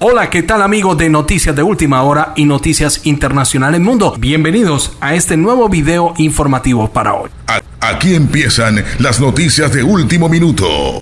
Hola, ¿qué tal amigos de Noticias de Última Hora y Noticias Internacionales Mundo? Bienvenidos a este nuevo video informativo para hoy. Aquí empiezan las noticias de último minuto.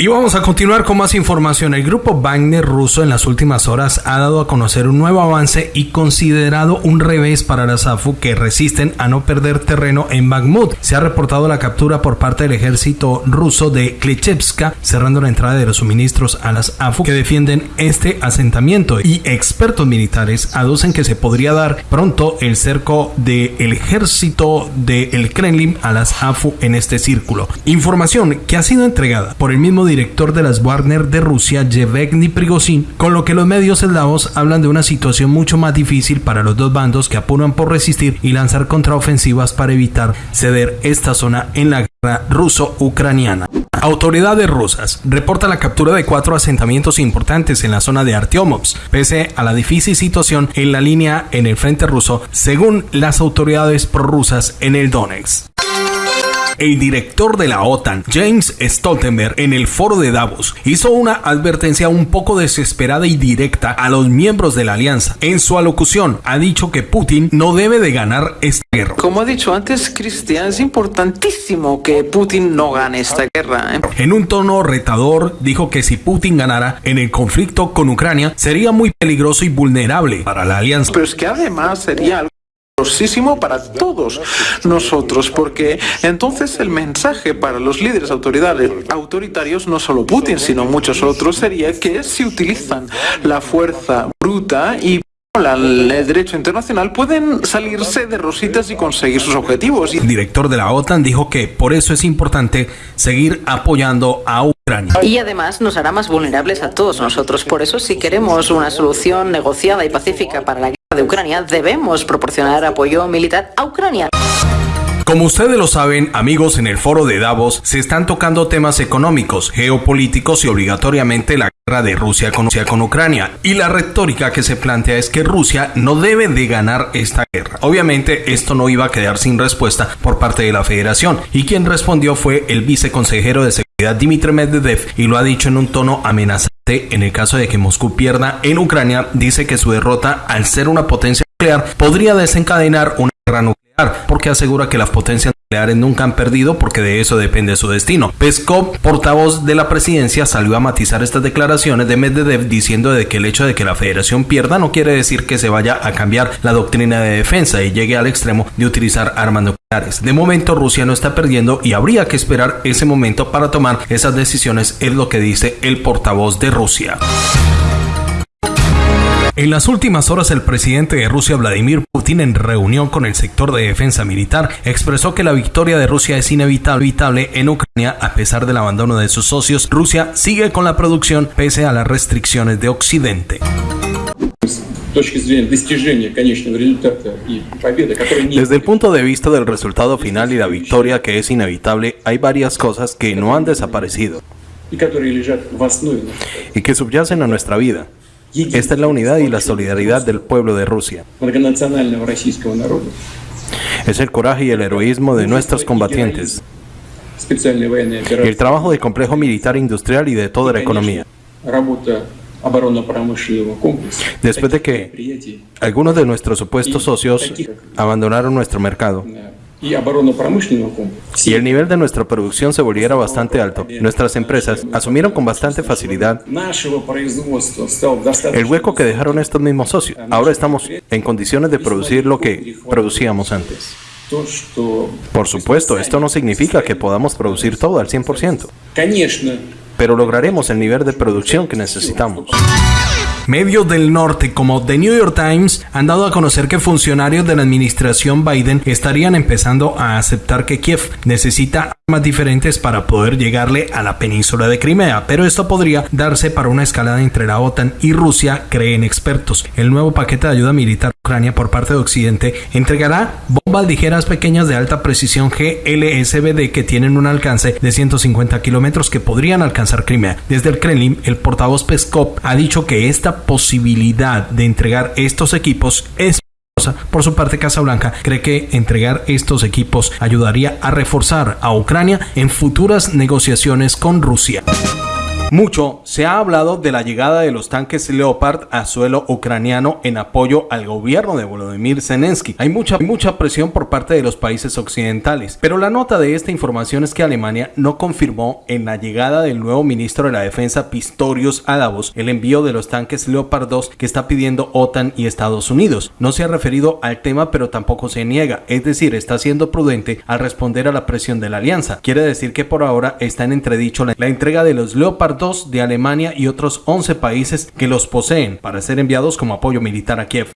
Y vamos a continuar con más información. El grupo Wagner ruso en las últimas horas ha dado a conocer un nuevo avance y considerado un revés para las AFU que resisten a no perder terreno en Bakhmut. Se ha reportado la captura por parte del ejército ruso de Klechevska, cerrando la entrada de los suministros a las AFU que defienden este asentamiento. Y expertos militares aducen que se podría dar pronto el cerco del ejército del Kremlin a las AFU en este círculo. Información que ha sido entregada por el mismo director de las Wagner de Rusia, Yevgeny Prigozhin, con lo que los medios eslavos hablan de una situación mucho más difícil para los dos bandos que apuran por resistir y lanzar contraofensivas para evitar ceder esta zona en la guerra ruso-ucraniana. Autoridades rusas reportan la captura de cuatro asentamientos importantes en la zona de Artyomovsk, pese a la difícil situación en la línea en el frente ruso, según las autoridades prorrusas en el Donetsk el director de la OTAN, James Stoltenberg, en el foro de Davos, hizo una advertencia un poco desesperada y directa a los miembros de la alianza. En su alocución, ha dicho que Putin no debe de ganar esta guerra. Como ha dicho antes, Cristian, es importantísimo que Putin no gane esta guerra. ¿eh? En un tono retador, dijo que si Putin ganara en el conflicto con Ucrania, sería muy peligroso y vulnerable para la alianza. Pero es que además sería algo para todos nosotros, porque entonces el mensaje para los líderes autoritarios, no solo Putin, sino muchos otros, sería que si utilizan la fuerza bruta y el derecho internacional pueden salirse de rositas y conseguir sus objetivos. El director de la OTAN dijo que por eso es importante seguir apoyando a Ucrania. Y además nos hará más vulnerables a todos nosotros. Por eso si queremos una solución negociada y pacífica para la de Ucrania, debemos proporcionar apoyo militar a Ucrania. Como ustedes lo saben, amigos, en el foro de Davos se están tocando temas económicos, geopolíticos y obligatoriamente la guerra de Rusia con, con Ucrania. Y la retórica que se plantea es que Rusia no debe de ganar esta guerra. Obviamente esto no iba a quedar sin respuesta por parte de la federación y quien respondió fue el viceconsejero de seguridad Dmitry Medvedev y lo ha dicho en un tono amenazante en el caso de que Moscú pierda en Ucrania, dice que su derrota, al ser una potencia nuclear, podría desencadenar una guerra nuclear, porque asegura que las potencias nunca han perdido porque de eso depende su destino. Peskov, portavoz de la presidencia, salió a matizar estas declaraciones de Medvedev diciendo de que el hecho de que la federación pierda no quiere decir que se vaya a cambiar la doctrina de defensa y llegue al extremo de utilizar armas nucleares. De momento Rusia no está perdiendo y habría que esperar ese momento para tomar esas decisiones, es lo que dice el portavoz de Rusia. En las últimas horas, el presidente de Rusia, Vladimir Putin, en reunión con el sector de defensa militar, expresó que la victoria de Rusia es inevitable en Ucrania a pesar del abandono de sus socios. Rusia sigue con la producción pese a las restricciones de Occidente. Desde el punto de vista del resultado final y la victoria que es inevitable, hay varias cosas que no han desaparecido y que subyacen a nuestra vida. Esta es la unidad y la solidaridad del pueblo de Rusia. Es el coraje y el heroísmo de nuestros combatientes. El trabajo del complejo militar industrial y de toda la economía. Después de que algunos de nuestros supuestos socios abandonaron nuestro mercado, si el nivel de nuestra producción se volviera bastante alto, nuestras empresas asumieron con bastante facilidad el hueco que dejaron estos mismos socios. Ahora estamos en condiciones de producir lo que producíamos antes. Por supuesto, esto no significa que podamos producir todo al 100%, pero lograremos el nivel de producción que necesitamos. Medios del norte como The New York Times han dado a conocer que funcionarios de la administración Biden estarían empezando a aceptar que Kiev necesita armas diferentes para poder llegarle a la península de Crimea, pero esto podría darse para una escalada entre la OTAN y Rusia, creen expertos. El nuevo paquete de ayuda militar a Ucrania por parte de Occidente entregará bombas ligeras pequeñas de alta precisión GLSBD que tienen un alcance de 150 kilómetros que podrían alcanzar Crimea. Desde el Kremlin, el portavoz Peskov ha dicho que esta posibilidad de entregar estos equipos es por su parte, Casablanca cree que entregar estos equipos ayudaría a reforzar a Ucrania en futuras negociaciones con Rusia. Mucho se ha hablado de la llegada de los tanques Leopard a suelo ucraniano en apoyo al gobierno de Volodymyr Zelensky. Hay mucha, mucha presión por parte de los países occidentales, pero la nota de esta información es que Alemania no confirmó en la llegada del nuevo ministro de la Defensa Pistorius a el envío de los tanques Leopard 2 que está pidiendo OTAN y Estados Unidos. No se ha referido al tema, pero tampoco se niega, es decir, está siendo prudente al responder a la presión de la alianza. Quiere decir que por ahora está en entredicho la, la entrega de los Leopard de Alemania y otros 11 países que los poseen para ser enviados como apoyo militar a Kiev.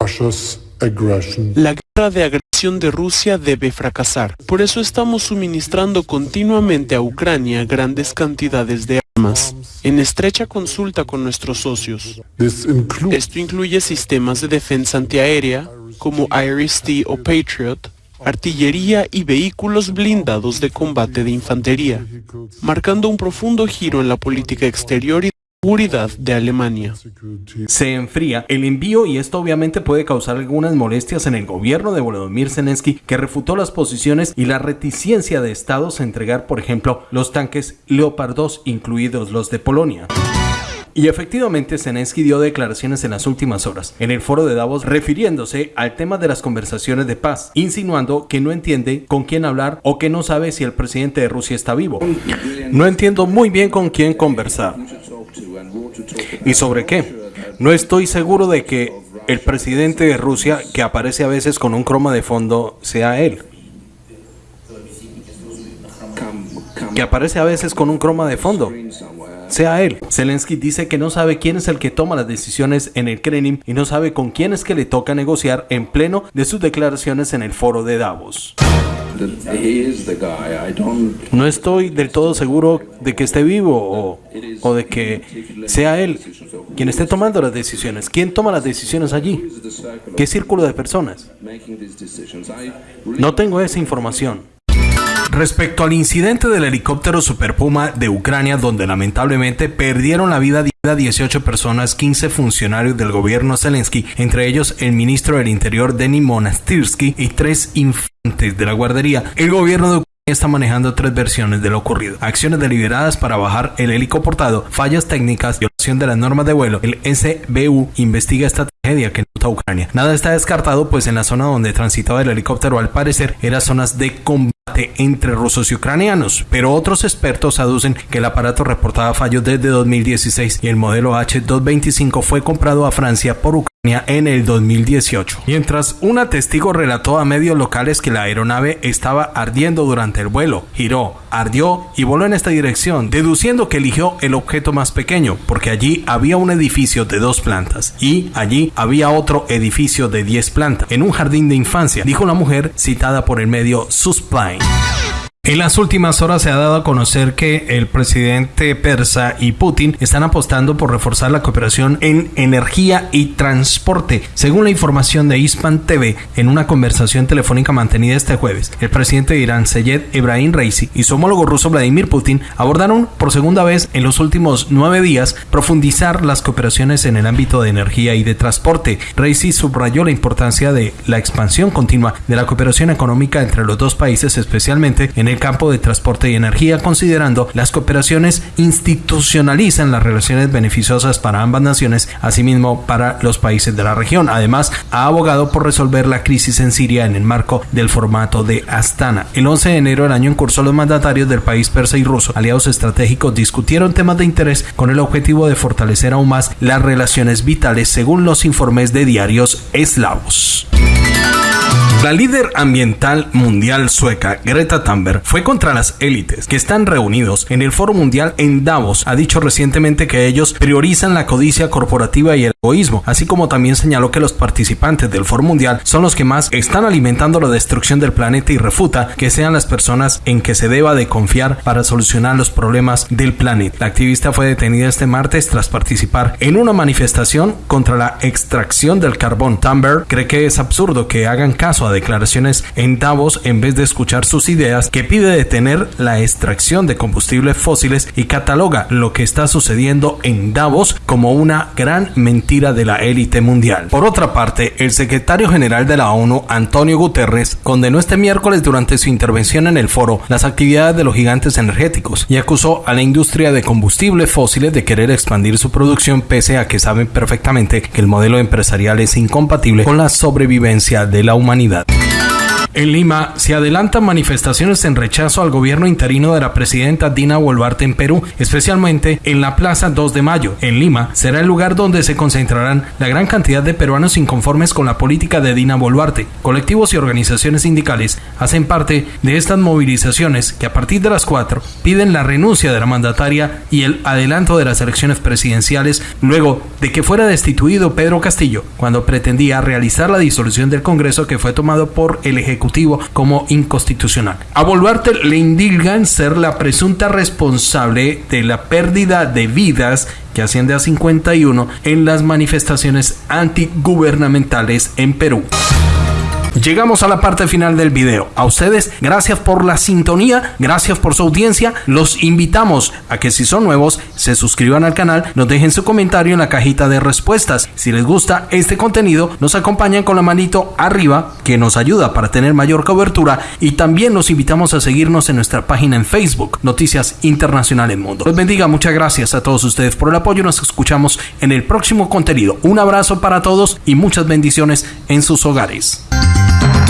La guerra de agresión de Rusia debe fracasar. Por eso estamos suministrando continuamente a Ucrania grandes cantidades de armas, en estrecha consulta con nuestros socios. Esto incluye sistemas de defensa antiaérea como Iris-T o Patriot, artillería y vehículos blindados de combate de infantería, marcando un profundo giro en la política exterior y seguridad de Alemania. Se enfría el envío y esto obviamente puede causar algunas molestias en el gobierno de Volodymyr Zelensky que refutó las posiciones y la reticencia de estados a entregar, por ejemplo, los tanques Leopard 2, incluidos los de Polonia. Y efectivamente Zelensky dio declaraciones en las últimas horas en el foro de Davos refiriéndose al tema de las conversaciones de paz, insinuando que no entiende con quién hablar o que no sabe si el presidente de Rusia está vivo. No entiendo muy bien con quién conversar. ¿Y sobre qué? No estoy seguro de que el presidente de Rusia, que aparece a veces con un croma de fondo, sea él. Que aparece a veces con un croma de fondo sea él. Zelensky dice que no sabe quién es el que toma las decisiones en el Kremlin y no sabe con quién es que le toca negociar en pleno de sus declaraciones en el foro de Davos. No estoy del todo seguro de que esté vivo o, o, de que sea él quien esté tomando las decisiones. ¿Quién toma las decisiones allí? ¿Qué círculo de personas? No tengo esa información. Respecto al incidente del helicóptero Super Puma de Ucrania, donde lamentablemente perdieron la vida 18 personas, 15 funcionarios del gobierno Zelensky, entre ellos el ministro del Interior Denis Monastirsky y tres infantes de la guardería, el gobierno de Ucrania está manejando tres versiones de lo ocurrido. Acciones deliberadas para bajar el helicoportado, fallas técnicas, violación de las normas de vuelo. El SBU investiga esta tragedia que nota Ucrania. Nada está descartado, pues en la zona donde transitaba el helicóptero al parecer eran zonas de combate entre rusos y ucranianos, pero otros expertos aducen que el aparato reportaba fallos desde 2016 y el modelo H225 fue comprado a Francia por Ucrania en el 2018. Mientras una testigo relató a medios locales que la aeronave estaba ardiendo durante el vuelo, giró, ardió y voló en esta dirección, deduciendo que eligió el objeto más pequeño, porque allí había un edificio de dos plantas y allí había otro edificio de 10 plantas, en un jardín de infancia, dijo la mujer citada por el medio Suspline. En las últimas horas se ha dado a conocer que el presidente persa y Putin están apostando por reforzar la cooperación en energía y transporte. Según la información de Hispan TV, en una conversación telefónica mantenida este jueves, el presidente de Irán, Seyed Ebrahim Raisi, y su homólogo ruso Vladimir Putin abordaron por segunda vez en los últimos nueve días profundizar las cooperaciones en el ámbito de energía y de transporte. Raisi subrayó la importancia de la expansión continua de la cooperación económica entre los dos países, especialmente en el campo de transporte y energía, considerando las cooperaciones institucionalizan las relaciones beneficiosas para ambas naciones, asimismo para los países de la región. Además, ha abogado por resolver la crisis en Siria en el marco del formato de Astana. El 11 de enero del año en curso, los mandatarios del país persa y ruso, aliados estratégicos, discutieron temas de interés con el objetivo de fortalecer aún más las relaciones vitales, según los informes de diarios eslavos. La líder ambiental mundial sueca, Greta Thunberg, fue contra las élites que están reunidos en el Foro Mundial en Davos. Ha dicho recientemente que ellos priorizan la codicia corporativa y el egoísmo, así como también señaló que los participantes del Foro Mundial son los que más están alimentando la destrucción del planeta y refuta que sean las personas en que se deba de confiar para solucionar los problemas del planeta. La activista fue detenida este martes tras participar en una manifestación contra la extracción del carbón. Thunberg cree que es absurdo que hagan caso a declaraciones en Davos en vez de escuchar sus ideas que pide detener la extracción de combustibles fósiles y cataloga lo que está sucediendo en Davos como una gran mentira mentira de la élite mundial. Por otra parte, el secretario general de la ONU, Antonio Guterres, condenó este miércoles durante su intervención en el foro las actividades de los gigantes energéticos y acusó a la industria de combustibles fósiles de querer expandir su producción pese a que saben perfectamente que el modelo empresarial es incompatible con la sobrevivencia de la humanidad. En Lima se adelantan manifestaciones en rechazo al gobierno interino de la presidenta Dina Boluarte en Perú, especialmente en la Plaza 2 de Mayo. En Lima será el lugar donde se concentrarán la gran cantidad de peruanos inconformes con la política de Dina Boluarte. Colectivos y organizaciones sindicales hacen parte de estas movilizaciones que a partir de las 4 piden la renuncia de la mandataria y el adelanto de las elecciones presidenciales luego de que fuera destituido Pedro Castillo cuando pretendía realizar la disolución del Congreso que fue tomado por el Ejecutivo como inconstitucional. A Boluarte le indilgan ser la presunta responsable de la pérdida de vidas que asciende a 51 en las manifestaciones antigubernamentales en Perú. Llegamos a la parte final del video. A ustedes, gracias por la sintonía, gracias por su audiencia. Los invitamos a que si son nuevos, se suscriban al canal, nos dejen su comentario en la cajita de respuestas. Si les gusta este contenido, nos acompañan con la manito arriba, que nos ayuda para tener mayor cobertura. Y también los invitamos a seguirnos en nuestra página en Facebook, Noticias Internacionales Mundo. Les bendiga, muchas gracias a todos ustedes por el apoyo. Nos escuchamos en el próximo contenido. Un abrazo para todos y muchas bendiciones en sus hogares. Thank you.